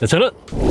네, 저는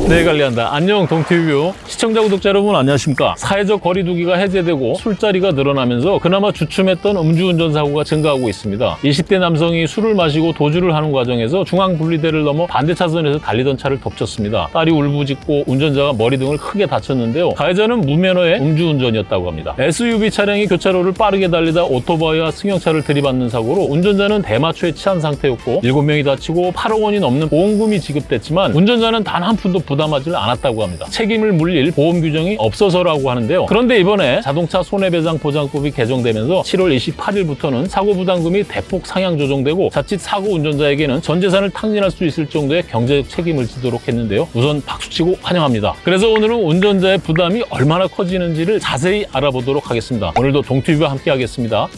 내 관리한다. 안녕 동티뷰 시청자 구독자 여러분 안녕하십니까? 사회적 거리 두기가 해제되고 술자리가 늘어나면서 그나마 주춤했던 음주운전 사고가 증가하고 있습니다. 20대 남성이 술을 마시고 도주를 하는 과정에서 중앙 분리대를 넘어 반대 차선에서 달리던 차를 덮쳤습니다. 딸이 울부짖고 운전자가 머리 등을 크게 다쳤는데요. 가해자는 무면허의 음주운전이었다고 합니다. SUV 차량이 교차로를 빠르게 달리다 오토바이와 승용차를 들이받는 사고로 운전자는 대마초에 취한 상태였고 7명이 다치고 8억 원이 넘는 보험금이 지급됐지만 운전자는 단 한 푼도 부담하지 않았다고 합니다. 책임을 물릴 보험 규정이 없어서라고 하는데요. 그런데 이번에 자동차 손해배상 보장법이 개정되면서 7월 28일부터는 사고 부담금이 대폭 상향 조정되고 자칫 사고 운전자에게는 전 재산을 탕진할 수 있을 정도의 경제적 책임을 지도록 했는데요. 우선 박수치고 환영합니다. 그래서 오늘은 운전자의 부담이 얼마나 커지는지를 자세히 알아보도록 하겠습니다. 오늘도 동티뷰와 함께 하겠습니다.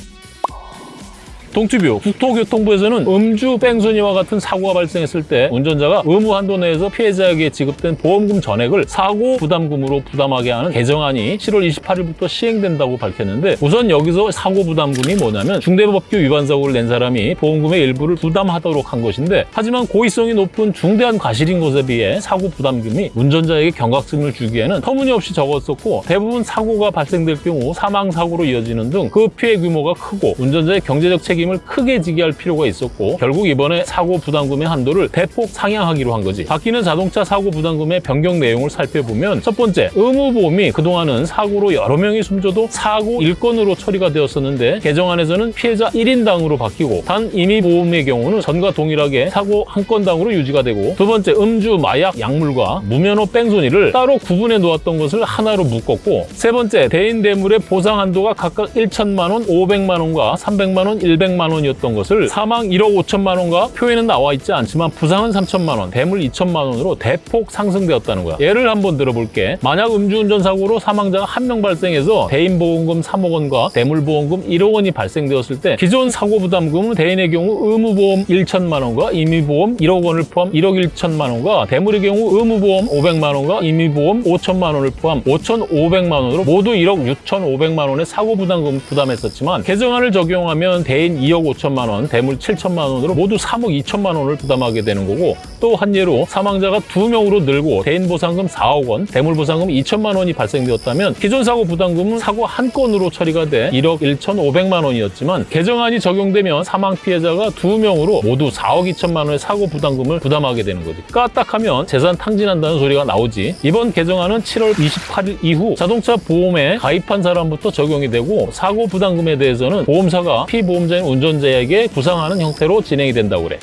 동티뷰 국토교통부에서는 음주 뺑소니와 같은 사고가 발생했을 때 운전자가 의무 한도 내에서 피해자에게 지급된 보험금 전액을 사고 부담금으로 부담하게 하는 개정안이 7월 28일부터 시행된다고 밝혔는데 우선 여기서 사고 부담금이 뭐냐면 중대법규 위반 사고를 낸 사람이 보험금의 일부를 부담하도록 한 것인데 하지만 고의성이 높은 중대한 과실인 것에 비해 사고 부담금이 운전자에게 경각심을 주기에는 터무니없이 적었었고 대부분 사고가 발생될 경우 사망 사고로 이어지는 등 그 피해 규모가 크고 운전자의 경제적 책임 을 크게 지게 할 필요가 있었고 결국 이번에 사고 부담금의 한도를 대폭 상향하기로 한 거지. 바뀌는 자동차 사고 부담금의 변경 내용을 살펴보면 첫 번째, 의무보험이 그동안은 사고로 여러 명이 숨져도 사고 일건으로 처리가 되었었는데 개정안에서는 피해자 1인당으로 바뀌고 단 임의보험의 경우는 전과 동일하게 사고 한 건당으로 유지가 되고 두 번째, 음주, 마약, 약물과 무면허 뺑소니를 따로 구분해 놓았던 것을 하나로 묶었고 세 번째, 대인 대물의 보상 한도가 각각 1천만 원, 500만 원과 300만 원, 100만 원이었던 것을 사망 1억 5천만 원과 표에는 나와 있지 않지만 부상은 3천만 원, 대물 2천만 원으로 대폭 상승되었다는 거야. 예를 한번 들어볼게. 만약 음주운전 사고로 사망자가 한 명 발생해서 대인보험금 3억 원과 대물보험금 1억 원이 발생되었을 때 기존 사고 부담금은 대인의 경우 의무보험 1천만 원과 임의보험 1억 원을 포함 1억 1천만 원과 대물의 경우 의무보험 500만 원과 임의보험 5천만 원을 포함 5,500만 원으로 모두 1억 6,500만 원의 사고 부담금 부담했었지만 개정안을 적용하면 대인 2억 5천만 원, 대물 7천만 원으로 모두 3억 2천만 원을 부담하게 되는 거고 또 한 예로 사망자가 두명으로 늘고 대인 보상금 4억 원, 대물 보상금 2천만 원이 발생되었다면 기존 사고 부담금은 사고 한 건으로 처리가 돼 1억 1,500만 원이었지만 개정안이 적용되면 사망 피해자가 두명으로 모두 4억 2천만 원의 사고 부담금을 부담하게 되는 거지. 까딱하면 재산 탕진한다는 소리가 나오지. 이번 개정안은 7월 28일 이후 자동차 보험에 가입한 사람부터 적용이 되고 사고 부담금에 대해서는 보험사가 피보험자인 운전자에게 부상하는 형태로 진행이 된다고 그래.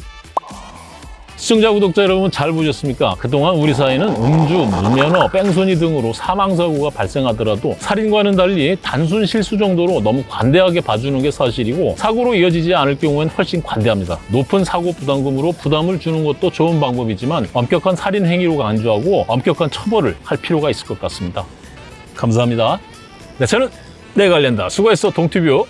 시청자, 구독자 여러분 잘 보셨습니까? 그동안 우리 사회는 음주, 무면허, 뺑소니 등으로 사망사고가 발생하더라도 살인과는 달리 단순 실수 정도로 너무 관대하게 봐주는 게 사실이고 사고로 이어지지 않을 경우엔 훨씬 관대합니다. 높은 사고 부담금으로 부담을 주는 것도 좋은 방법이지만 엄격한 살인 행위로 간주하고 엄격한 처벌을 할 필요가 있을 것 같습니다. 감사합니다. 네, 저는 내 관련다. 수고했어, 동티뷰.